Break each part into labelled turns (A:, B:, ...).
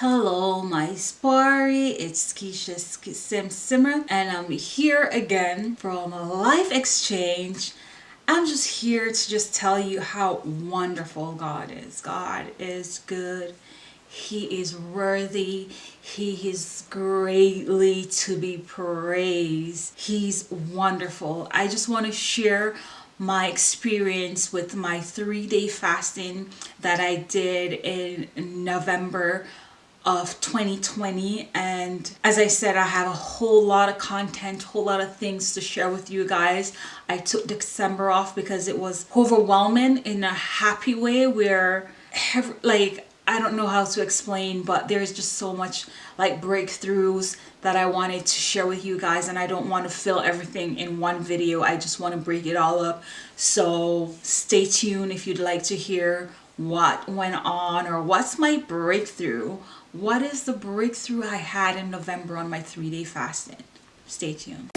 A: Hello, my Spari. It's Keisha Sim Simmer, and I'm here again from life exchange. I'm just here to just tell you how wonderful God is. God is good. He is worthy. He is greatly to be praised. He's wonderful. I just want to share my experience with my three-day fasting that I did in November of 2020 and as I said I have a whole lot of content whole lot of things to share with you guys. I took December off because it was overwhelming in a happy way where like I don't know how to explain but there's just so much like breakthroughs that I wanted to share with you guys and I don't want to fill everything in one video. I just want to break it all up. So stay tuned if you'd like to hear what went on or what's my breakthrough what is the breakthrough I had in November on my three-day fasting? Stay tuned.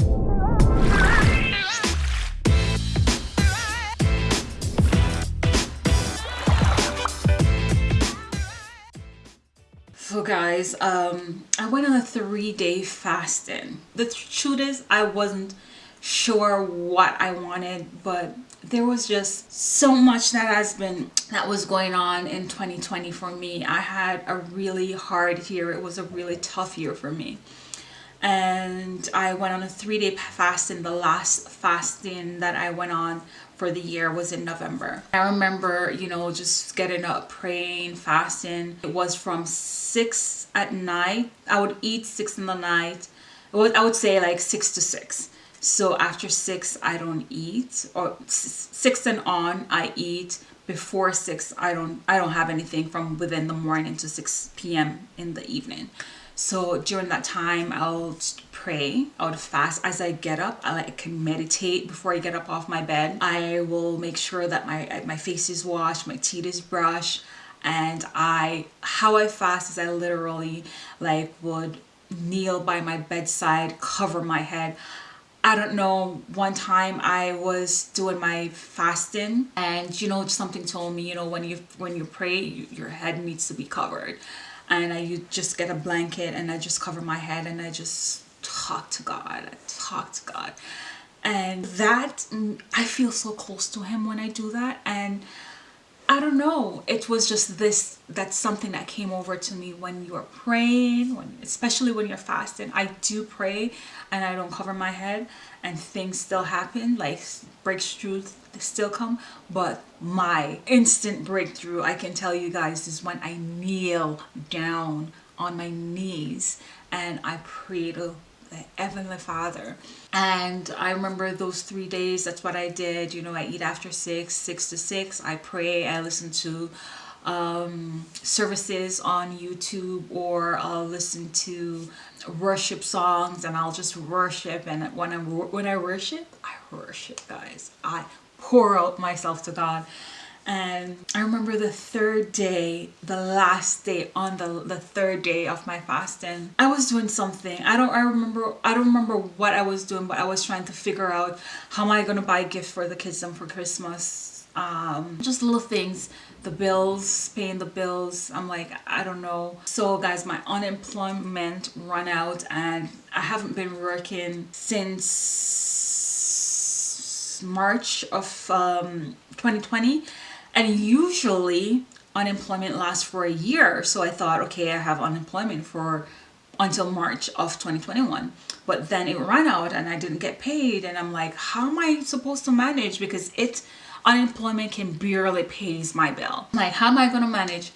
A: So guys, um, I went on a three-day fasting. The truth is I wasn't sure what I wanted, but there was just so much that has been that was going on in 2020 for me. I had a really hard year. It was a really tough year for me. And i went on a three-day fast and the last fasting that i went on for the year was in november. I remember you know just getting up praying fasting. It was from six at night i would eat six in the night. I would say like six to six so after six i don't eat or six and on i eat. Before six i don't i don't have anything from within the morning to 6 p.m in the evening. So during that time i'll pray I'll fast. As i get up i like can meditate before i get up off my bed. I will make sure that my uh, my face is washed my teeth is brushed and i how i fast is i literally like would kneel by my bedside cover my head I don't know, one time I was doing my fasting and you know something told me, you know, when you when you pray, you, your head needs to be covered. And I you just get a blanket and I just cover my head and I just talk to God. I talk to God. And that mm, I feel so close to him when I do that and don't know. It was just this, that's something that came over to me when you are praying, when, especially when you're fasting. I do pray and I don't cover my head and things still happen, like breakthroughs still come. But my instant breakthrough, I can tell you guys, is when I kneel down on my knees and I pray to the Heavenly Father. And I remember those three days, that's what I did. You know, I eat after six, six to six. I pray, I listen to um, services on YouTube or I'll listen to worship songs and I'll just worship and when I when I worship I worship guys I pour out myself to God and I remember the third day the last day on the the third day of my fasting I was doing something. I don't I remember I don't remember what I was doing but I was trying to figure out how am I gonna buy a gift for the kids and for Christmas? Um, just little things the bills paying the bills. I'm like I don't know. So guys my unemployment run out and I haven't been working since March of um, 2020 and usually unemployment lasts for a year. So I thought okay I have unemployment for until March of 2021 but then it ran out and I didn't get paid. And I'm like how am I supposed to manage? Because it unemployment can barely pays my bill. Like how am I gonna manage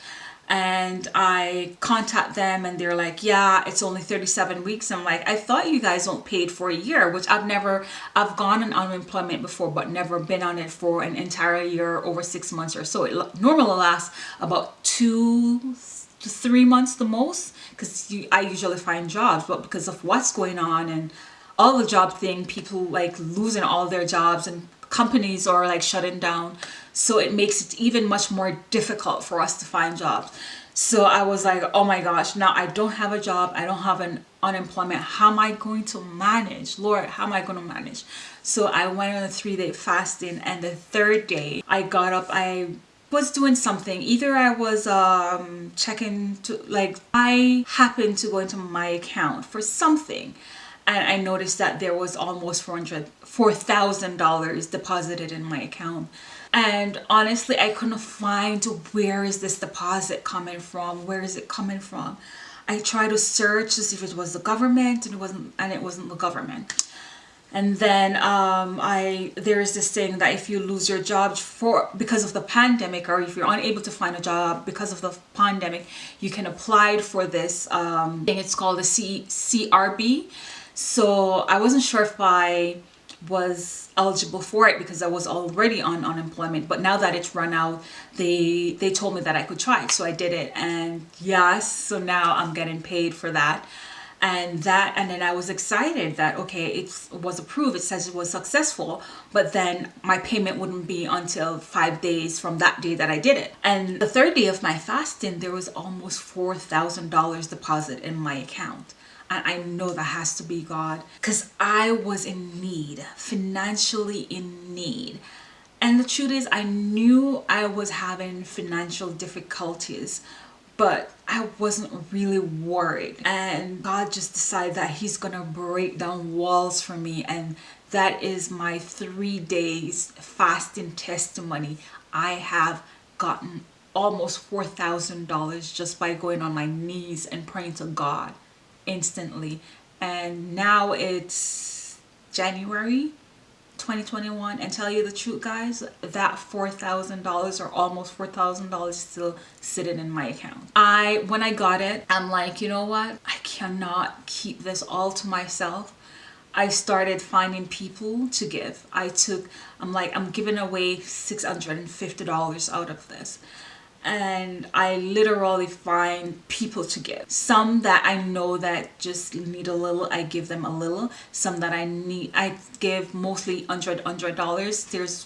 A: and I contact them and they're like yeah it's only 37 weeks. I'm like I thought you guys don't paid for a year which I've never I've gone on unemployment before but never been on it for an entire year over six months or so. It normally lasts about two to three months the most because I usually find jobs but because of what's going on and all the job thing people like losing all their jobs and companies are like shutting down. So it makes it even much more difficult for us to find jobs. So I was like oh my gosh now I don't have a job. I don't have an unemployment. How am I going to manage? Lord how am I going to manage? So I went on a three-day fasting and the third day I got up. I was doing something. Either i was um checking to like i happened to go into my account for something and i noticed that there was almost 400 4000 dollars deposited in my account. And honestly i couldn't find where is this deposit coming from where is it coming from? I tried to search to see if it was the government and it wasn't and it wasn't the government. And then um, I there is this thing that if you lose your job for because of the pandemic or if you're unable to find a job because of the pandemic you can apply for this um, thing. It's called the C CRB so I wasn't sure if I was eligible for it because I was already on unemployment but now that it's run out they they told me that I could try so I did it. And yes so now I'm getting paid for that. And that and then I was excited that okay it was approved it says it was successful but then my payment wouldn't be until five days from that day that I did it. And the third day of my fasting there was almost four thousand dollars deposit in my account and I know that has to be God. Because I was in need financially in need. And the truth is I knew I was having financial difficulties but I wasn't really worried. And God just decided that he's gonna break down walls for me and that is my three days fasting testimony. I have gotten almost $4,000 just by going on my knees and praying to God instantly. And now it's January 2021 and tell you the truth guys that $4,000 or almost $4,000 still sitting in my account. I when I got it I'm like you know what? I cannot keep this all to myself. I started finding people to give. I took I'm like I'm giving away $650 out of this and I literally find people to give. Some that I know that just need a little, I give them a little. Some that I need, I give mostly hundred hundred dollars. There's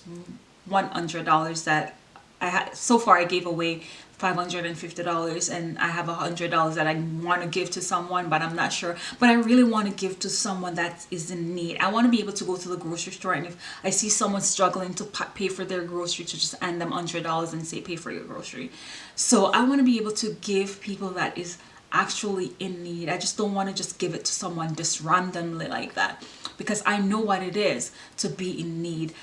A: one hundred dollars that I had so far I gave away $550 and I have a hundred dollars that I want to give to someone but I'm not sure. But I really want to give to someone that is in need. I want to be able to go to the grocery store and if I see someone struggling to pay for their grocery to just hand them hundred dollars and say pay for your grocery. So I want to be able to give people that is actually in need. I just don't want to just give it to someone just randomly like that because I know what it is to be in need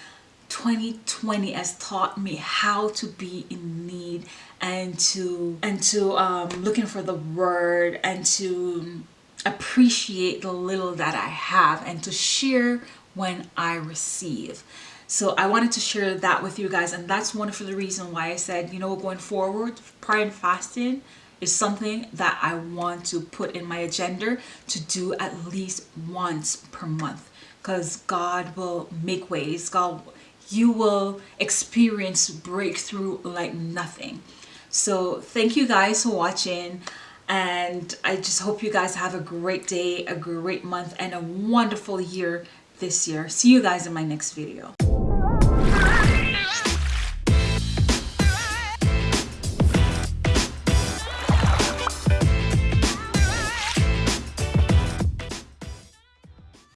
A: 2020 has taught me how to be in need and to and to um, looking for the word and to appreciate the little that I have and to share when I receive. So I wanted to share that with you guys and that's one of the reasons why I said you know going forward prayer and fasting is something that I want to put in my agenda to do at least once per month because God will make ways God you will experience breakthrough like nothing. So thank you guys for watching and I just hope you guys have a great day a great month and a wonderful year this year. See you guys in my next video